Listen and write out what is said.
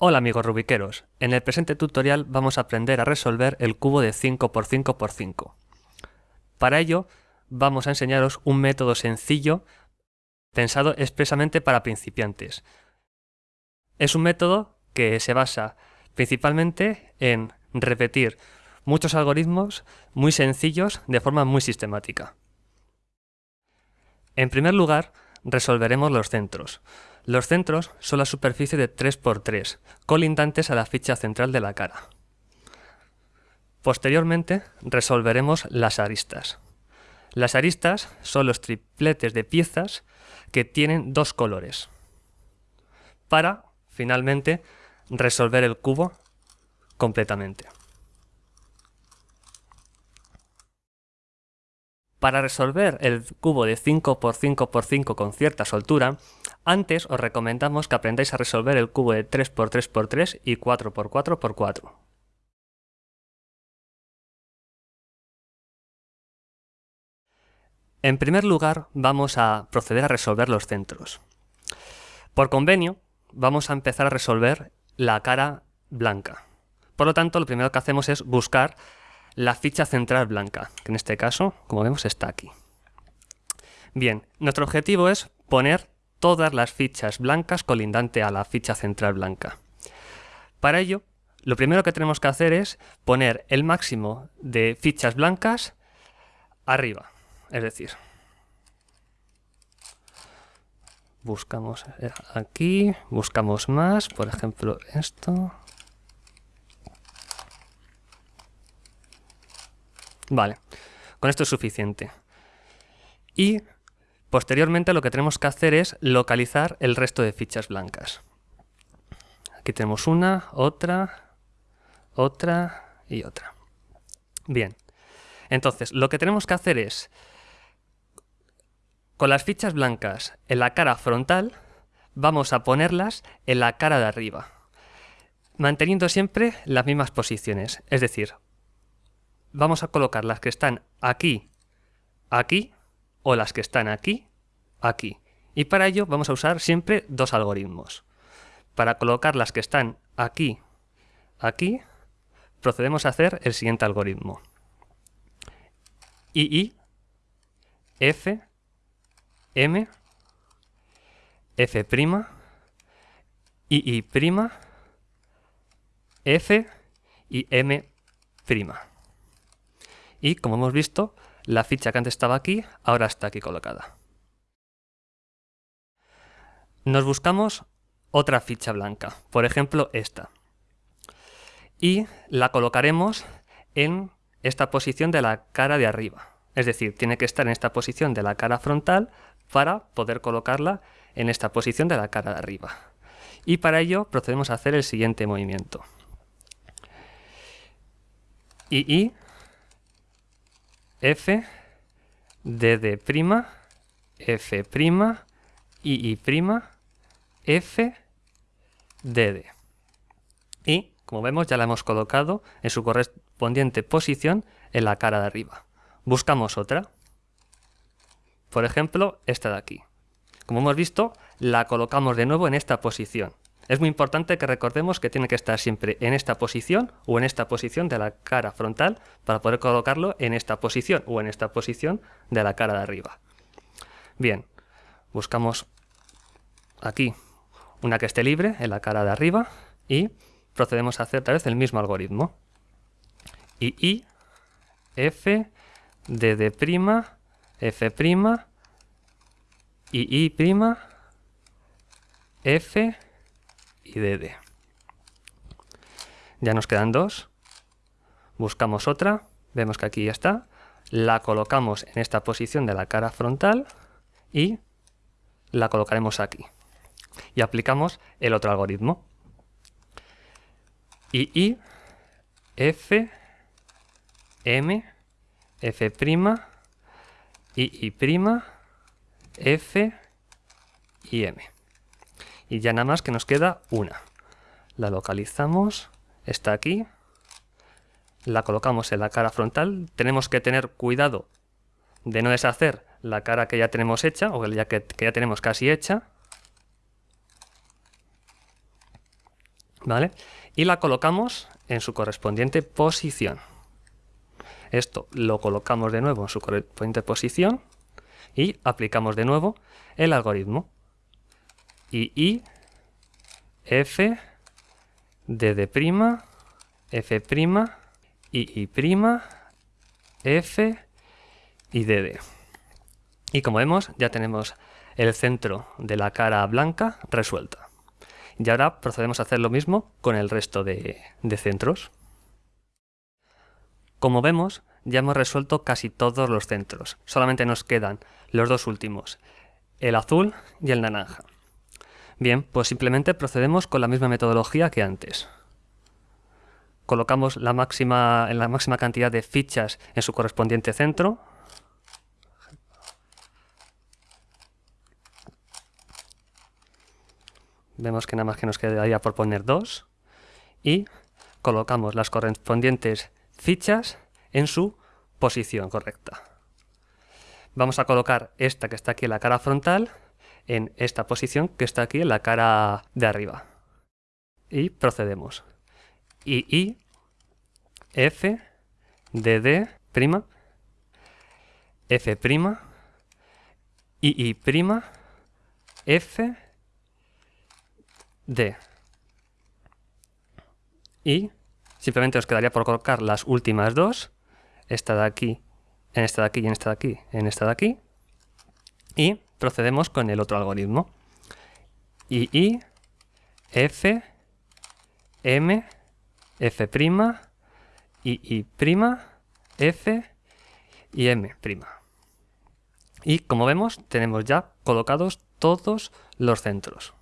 Hola amigos rubiqueros, en el presente tutorial vamos a aprender a resolver el cubo de 5x5x5. Para ello vamos a enseñaros un método sencillo pensado expresamente para principiantes. Es un método que se basa principalmente en repetir muchos algoritmos muy sencillos de forma muy sistemática. En primer lugar, resolveremos los centros. Los centros son la superficie de 3x3, colindantes a la ficha central de la cara. Posteriormente resolveremos las aristas. Las aristas son los tripletes de piezas que tienen dos colores. Para, finalmente, resolver el cubo completamente. Para resolver el cubo de 5x5x5 con cierta soltura, antes os recomendamos que aprendáis a resolver el cubo de 3x3x3 y 4x4x4. En primer lugar, vamos a proceder a resolver los centros. Por convenio, vamos a empezar a resolver la cara blanca. Por lo tanto, lo primero que hacemos es buscar la ficha central blanca, que en este caso, como vemos, está aquí. Bien, nuestro objetivo es poner todas las fichas blancas colindante a la ficha central blanca. Para ello, lo primero que tenemos que hacer es poner el máximo de fichas blancas arriba, es decir, buscamos aquí, buscamos más, por ejemplo esto, Vale, con esto es suficiente. Y posteriormente lo que tenemos que hacer es localizar el resto de fichas blancas. Aquí tenemos una, otra, otra y otra. Bien, entonces lo que tenemos que hacer es, con las fichas blancas en la cara frontal, vamos a ponerlas en la cara de arriba, manteniendo siempre las mismas posiciones, es decir, vamos a colocar las que están aquí, aquí, o las que están aquí, aquí. Y para ello vamos a usar siempre dos algoritmos. Para colocar las que están aquí, aquí, procedemos a hacer el siguiente algoritmo. II, F, M, F', II', F y M'. Y como hemos visto, la ficha que antes estaba aquí, ahora está aquí colocada. Nos buscamos otra ficha blanca, por ejemplo esta. Y la colocaremos en esta posición de la cara de arriba. Es decir, tiene que estar en esta posición de la cara frontal para poder colocarla en esta posición de la cara de arriba. Y para ello procedemos a hacer el siguiente movimiento. y F, DD', F', II', F, DD. Y, como vemos, ya la hemos colocado en su correspondiente posición en la cara de arriba. Buscamos otra. Por ejemplo, esta de aquí. Como hemos visto, la colocamos de nuevo en esta posición. Es muy importante que recordemos que tiene que estar siempre en esta posición o en esta posición de la cara frontal para poder colocarlo en esta posición o en esta posición de la cara de arriba. Bien, buscamos aquí una que esté libre en la cara de arriba y procedemos a hacer otra vez el mismo algoritmo. I, I, F, D, D', F', I, I', F, y DD. Ya nos quedan dos. Buscamos otra. Vemos que aquí ya está. La colocamos en esta posición de la cara frontal y la colocaremos aquí. Y aplicamos el otro algoritmo. I, F, M, F', F y M y ya nada más que nos queda una. La localizamos, está aquí, la colocamos en la cara frontal, tenemos que tener cuidado de no deshacer la cara que ya tenemos hecha o ya que, que ya tenemos casi hecha. ¿Vale? Y la colocamos en su correspondiente posición. Esto lo colocamos de nuevo en su correspondiente posición y aplicamos de nuevo el algoritmo. I, I, F, D F prima, I, I prima, F y DD. Y como vemos, ya tenemos el centro de la cara blanca resuelta. Y ahora procedemos a hacer lo mismo con el resto de, de centros. Como vemos, ya hemos resuelto casi todos los centros. Solamente nos quedan los dos últimos, el azul y el naranja. Bien, pues simplemente procedemos con la misma metodología que antes. Colocamos la máxima, la máxima cantidad de fichas en su correspondiente centro. Vemos que nada más que nos quedaría por poner dos. Y colocamos las correspondientes fichas en su posición correcta. Vamos a colocar esta que está aquí en la cara frontal en esta posición que está aquí en la cara de arriba. Y procedemos. I, I, F, D, D, prima, F prima, I, I prima, F, D. Y Simplemente os quedaría por colocar las últimas dos, esta de aquí, en esta de aquí y en esta de aquí, en esta de aquí. Y procedemos con el otro algoritmo. I, I, F, M, F', I, I', F y M'. Y como vemos, tenemos ya colocados todos los centros.